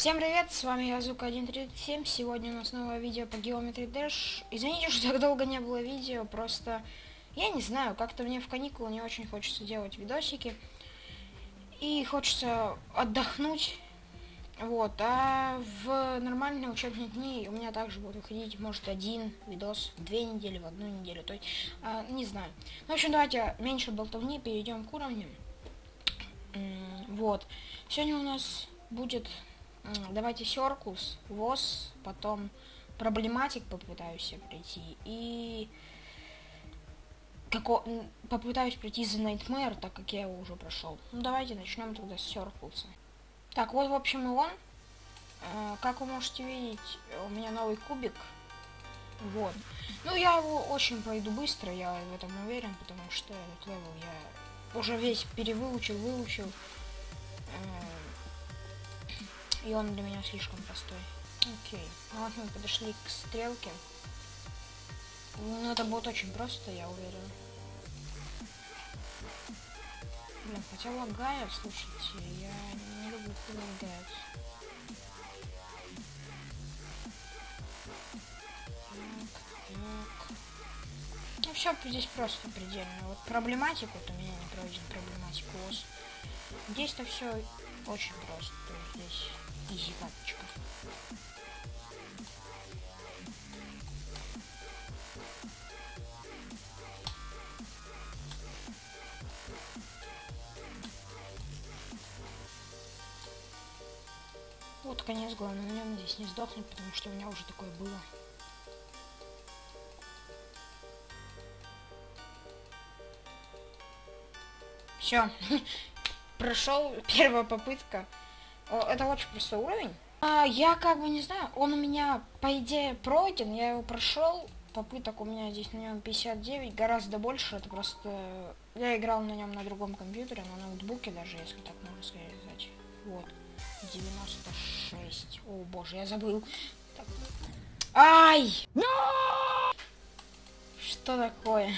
Всем привет, с вами я Зука 137. Сегодня у нас новое видео по Geometry Dash. Извините, что так долго не было видео, просто я не знаю, как-то мне в каникулы не очень хочется делать видосики. И хочется отдохнуть. Вот, а в нормальные учебные дни у меня также будут выходить, может, один видос в две недели, в одну неделю, то есть, а, не знаю. Ну, в общем, давайте меньше болтовни, перейдем к уровню. Вот. Сегодня у нас будет Давайте Circus, ВОЗ, потом Problematic попытаюсь я пройти. И како... попытаюсь пройти за Nightmare, так как я его уже прошел. Ну давайте начнем тогда с Circus а. Так, вот в общем и он. Э, как вы можете видеть, у меня новый кубик. Вот. Ну я его очень пройду быстро, я в этом уверен, потому что этот level я уже весь перевыучил, выучил. Э, и он для меня слишком простой. Окей. Ну вот мы подошли к стрелке. Ну это будет очень просто, я уверен. Блин, хотя лагает, слушайте, я не люблю, когда лагает. Ну все здесь просто предельно. Вот проблематику, вот у меня не пройден проблематику. Здесь-то все очень просто. Здесь изи. Вот конец, главное, на нем здесь не сдохнуть, потому что у меня уже такое было. Все, прошел первая попытка. Это очень простой уровень. А, я как бы не знаю, он у меня, по идее, пройден, я его прошел. Попыток у меня здесь на нем 59, гораздо больше. Это просто... Я играл на нем на другом компьютере, на ноутбуке даже, если так можно сказать. Вот. 96. О боже, я забыл. Так. Ай! No! Что такое?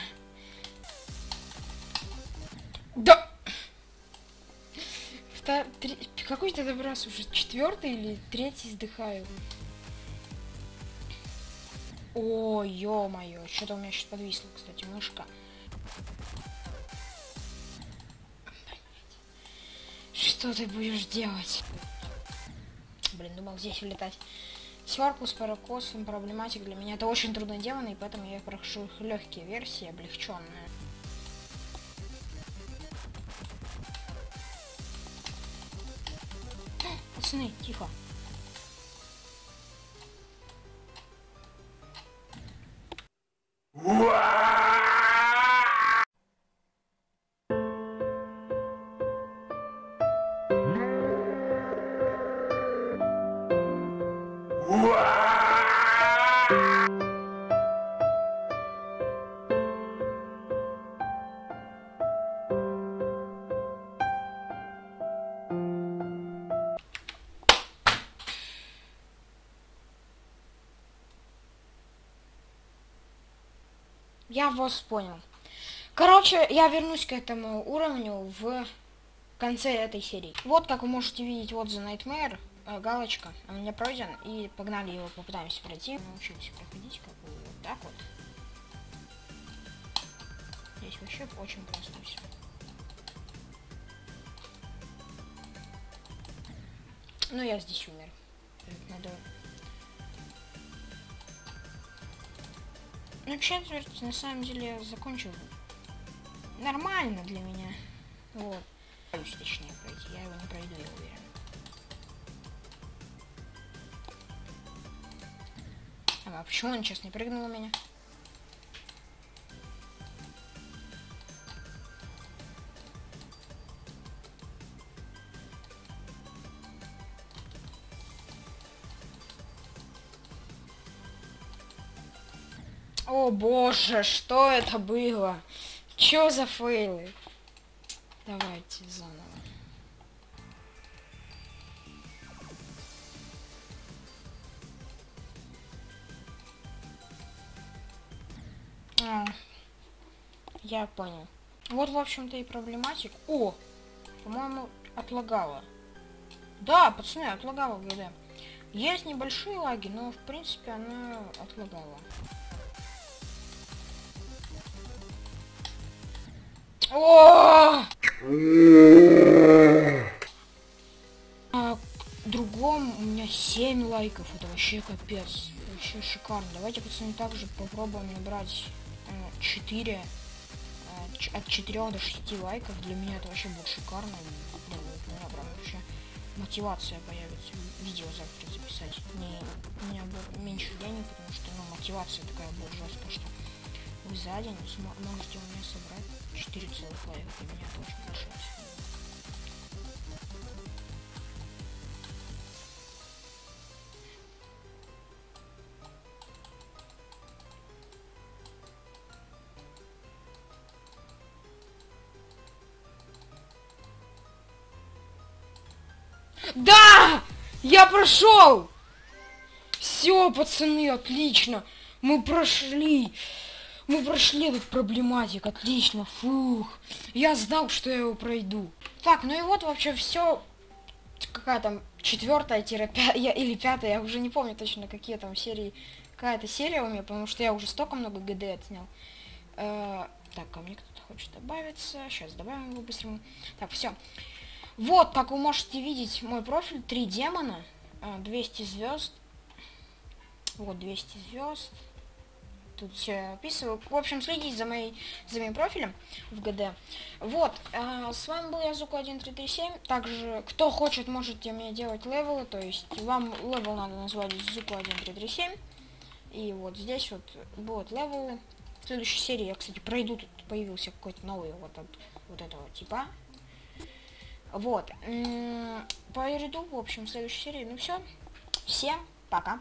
Да! Какой-то раз уже четвертый или третий сдыхаю. О, ё-моё, что-то у меня сейчас подвисло, кстати, мышка. Что ты будешь делать? Блин, думал здесь улетать. Сверкус, паракос, проблематик для меня это очень трудно и поэтому я прошу легкие версии, облегченные. Пацаны, тихо. Я вас понял. Короче, я вернусь к этому уровню в конце этой серии. Вот, как вы можете видеть, вот за Nightmare, э, галочка, у меня пройден, и погнали его, попытаемся пройти. Научимся проходить, как бы вот так вот. Здесь вообще очень просто все. Ну, я здесь умер. Надо Ну, четверть, на самом деле, закончил нормально для меня. Вот. Боюсь, точнее, пройти. Я его не пройду, я уверен. А почему он сейчас не прыгнул у меня? О боже, что это было? Чё за фейлы? Давайте заново. А, я понял. Вот, в общем-то, и проблематик. О! По-моему, отлагало. Да, пацаны, отлагала ГД. Есть небольшие лаги, но в принципе она отлагала. О! А другом у меня 7 лайков. Это вообще капец. Вообще шикарно. Давайте, пацаны, также попробуем набрать э, 4 э, от 4 до 6 лайков. Для меня это вообще будет шикарно. Вообще мотивация появится видео завтра записать. Не, у меня будет меньше денег, потому что ну, мотивация такая будет жесткая, что вы за день можете у меня собрать 4 целых лайка. Меня очень большая Да! Я прошел! Все, пацаны, отлично. Мы прошли. Мы прошли этот проблематик, отлично, фух. Я знал, что я его пройду. Так, ну и вот вообще все. Какая там четвертая пятая или пятая, я уже не помню точно, какие там серии. Какая-то серия у меня, потому что я уже столько много ГД отснял. Э, так, ко мне кто-то хочет добавиться. Сейчас добавим его быстренько. Так, все. Вот, как вы можете видеть, мой профиль. Три демона. 200 звезд. Вот, 200 звезд. Тут все описываю. В общем, следите за, моей, за моим профилем в ГД. Вот, э, с вами был я, Зуку1337. Также, кто хочет, можете мне делать level ы. То есть, вам level надо назвать Зуку1337. И вот здесь вот будут level ы. В следующей серии я, кстати, пройду. Тут появился какой-то новый вот от вот этого типа. Вот. По ряду, в общем, в следующей серии. Ну все. Всем пока.